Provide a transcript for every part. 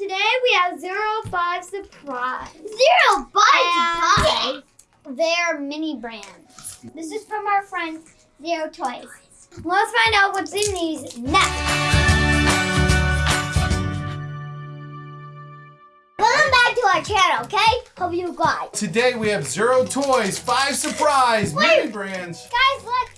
Today we have Zuru five surprise. Zero And surprise. They're mini brands. This is from our friend Zuru Toys. Let's find out what's in these next. Welcome back to our channel, okay? Hope you guys. Today we have Zuru Toys, five surprise mini brands. Guys, look.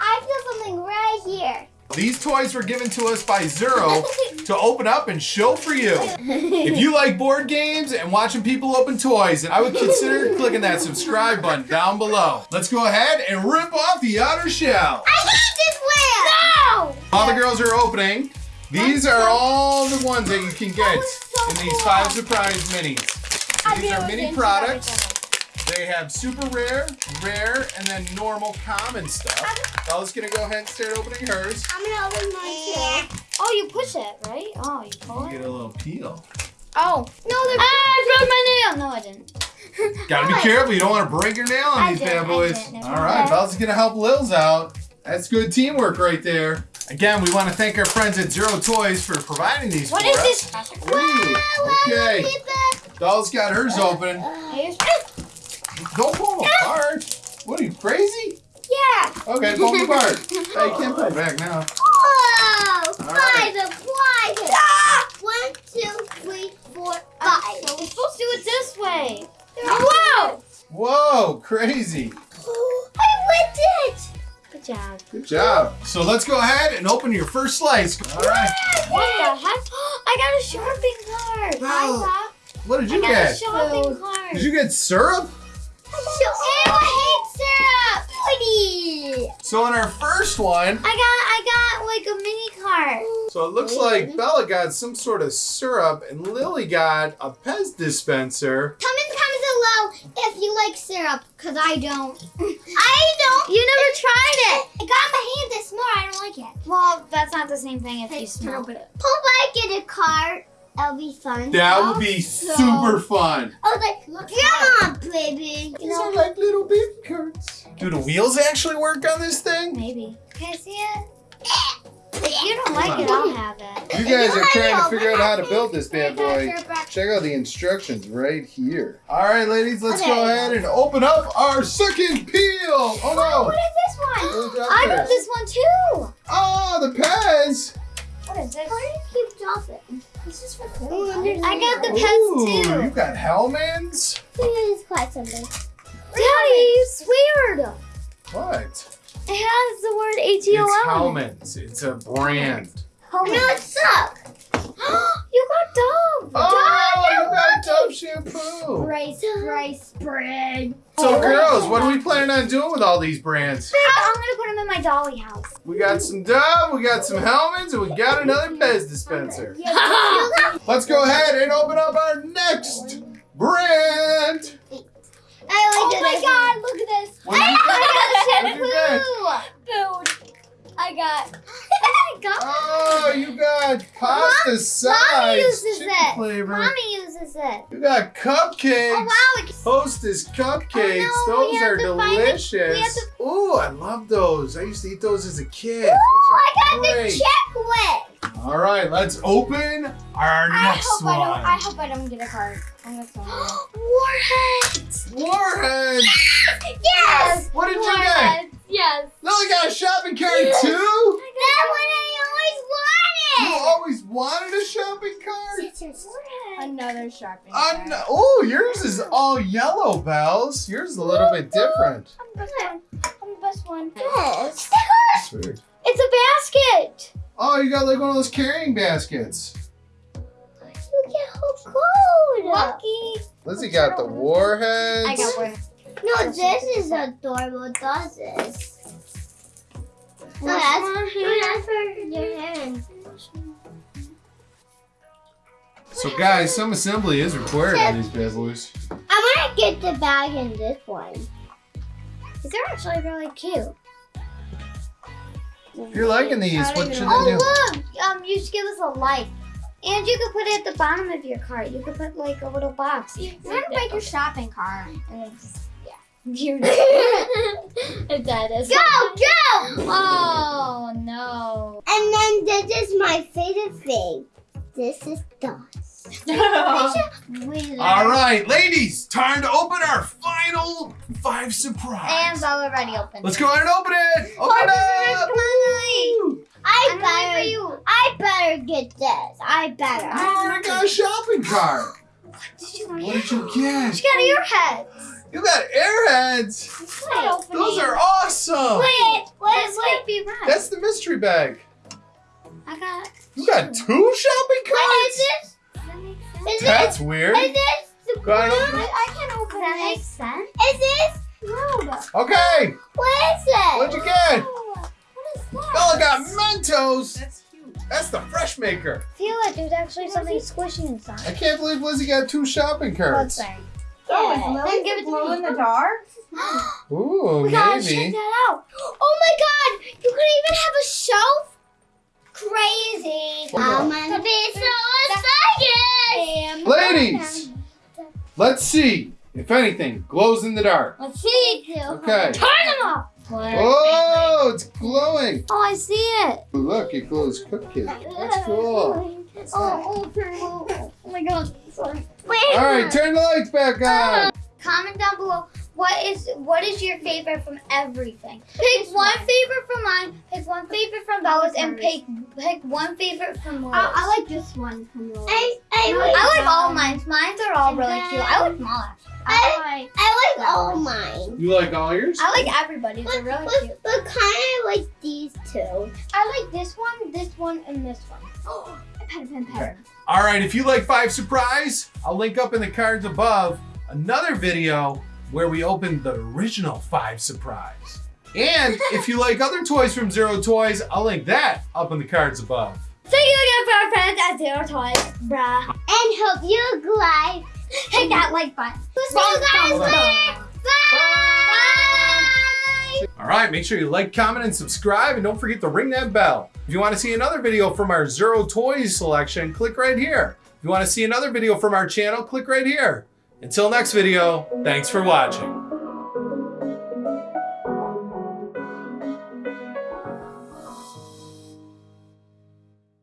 I feel something right here. These toys were given to us by Zuru to open up and show for you. If you like board games and watching people open toys, then I would consider clicking that subscribe button down below. Let's go ahead and rip off the outer shell. I hate this one. No! All the girls are opening. These are all the ones that you can get so in these five surprise minis. These are mini products. They have super rare, rare, and then normal common stuff. Bella's gonna go ahead and start opening hers. I'm gonna open mine too. Oh, you push it, right? Oh, you pull Get it. a little peel. Oh. No, they're. Ah, I broke my nail. No, I didn't. Gotta be What? careful, you don't wanna break your nail on I these didn't, bad boys. Alright, Okay. Bella's gonna help Lils out. That's good teamwork right there. Again, we wanna thank our friends at Zuru Toys for providing these What for is us. this? Ooh, okay. Keep it. Doll's got hers open. Here's- Don't pull them apart. What are you, crazy? Yeah. Okay, pull them apart. Hey, you can't pull back now. Whoa! All Five appliances. Ah! One, two, three, four, uh, five. So we're supposed to do it this way. Whoa! Whoa, crazy. I whipped it. Good job. Good job. So let's go ahead and open your first slice. All right. What the heck? I got a shopping cart. Oh. Hi, What did you I got a get? shopping cart. Did you get syrup? So in our first one, I got I got like a mini cart. so it looks like Bella got some sort of syrup and Lily got a Pez dispenser. Come and comment comments below if you like syrup, cause I don't. I don't. You never tried it. It got my hand this small. I don't like it. Well, that's not the same thing if you Let's smell it. Hope I in a cart. That'll be fun. That would be oh, so- super fun. I was like, look, come on, baby. You These know, are like little baby carts. Do the wheels actually work on this thing? Maybe. Can I see it? If you don't like it, on. I'll have it. You guys are trying to figure out how to build this bad boy. Check out the instructions right here. All right, ladies, let's Okay. go ahead and open up our second peel. Oh Oh, no! what is this one? What is up I got this one too. Oh, the Pez. What is this? How do you keep dropping? This is for Ooh, food. I got the Ooh, Pez too. you got Hellmann's? This is quite something. Daddy, you sweared. What? It has the word It's H-E-O-L. Hellmann's. It's a brand. No, it sucks. you got Dove. Oh, you got Dove shampoo. Spray, spray, spray. So, oh, girls, what are we planning on doing with all these brands? I'm gonna put them in my dolly house. We got some Dove, we got some Hellmann's, and we got another Pez dispenser. Yeah, you got- Let's go ahead and open up our next brand. I Oh my this God! Look at this. What I got What did you get? shampoo. Food. I got. I got. Oh, you got pasta uses chicken it. flavor. Mommy uses it. You got cupcakes. Oh wow! It's Hostess cupcakes. Oh, no, those are to find it. delicious. We to- Ooh, I love those. I used to eat those as a kid. Oh, I got Those are the great. check whip. All right, let's open our I next hope one. I don't. I hope I don't get a card. I'm gonna. Warheads. Warhead. Yes. What did you get? Warheads, Yes. Lily got a shopping cart Yes. too. That one I You always wanted. a shopping cart. Scissors. Another shopping. No- oh, yours is all yellow, Bells. Yours is a little bit different. I'm the best one. I'm the best one. Yes. Sweet. It's a basket. Oh, you got like one of those carrying baskets. Look at how cool. Lucky. Lizzie got the warheads. I got one. No, this is adorable. Does this? No, This that's, one no, here. that's for So, guys, some assembly is required on these bad boys. I want to get the bag in this one. These are actually really cute. If you're liking these, what should I do? Oh look! Um, you should give us a like. And you could put it at the bottom of your cart. You could put like a little box. You're gonna break your shopping cart. And then just, yeah. You're it. Go, go! Oh no. And then this is my favorite thing. This is right, ladies, time to open our final five surprise. And Bella already opened. Let's go ahead and open it. Open it up. Woo! I I'm better. for you. I better get this. I better. Oh I already got a shopping cart. What Did you get? What did you get? She got airheads. You got airheads. Wait, Those are awesome. Wait, wait, wait. Be right. That's the mystery bag. I got. You got two shopping carts? is this? Does that make sense? Is this? That's weird. Is this the blue? open it. I can't open that makes sense. Is this? No. Okay, What is it? what'd you get? What is that? Bella got Mentos. That's cute. That's the fresh maker. Feel like there's actually something squishy inside. I can't believe Lizzie got two shopping oh, carts. there? Oh, is Lily Then give it glow in the oh. dark? Ooh, we gotta check that out. Oh my god! You could even have a shelf? Crazy. Hold I'm gonna be so excited! Ladies, let's see if anything glows in the dark. Let's see. Okay. Turn them off. Oh, it's glowing. Oh, I see it. Look, it glows cookie. That's cool. Oh, oh, oh, oh my god. Sorry. Wait. All right, turn the lights back on. Comment down below what is what is your favorite from everything. Pick one favorite from mine, pick one favorite from Bella's, and pick pick one favorite from Laura's. I, I like this one from yours. I, I, I like all mine. Mine's are all really cute. I like them all. I, I like all mine. You like all yours? I like everybody's. They're really But, cute. but kind of like these two. I like this one, this one, and this one. Oh, pen, pen, pen. Okay. All right, if you like Five Surprise, I'll link up in the cards above another video where we opened the original Five Surprise. And if you like other toys from Zuru Toys, I'll link that up in the cards above. Thank you again for our friends at Zuru Toys, bruh. And hope you like. Hit that like button. We'll see you guys Hold on. later. Bye. All right, make sure you like, comment, and subscribe, and don't forget to ring that bell. If you want to see another video from our Zuru Toys selection, click right here. If you want to see another video from our channel, click right here. Until next video, thanks for watching.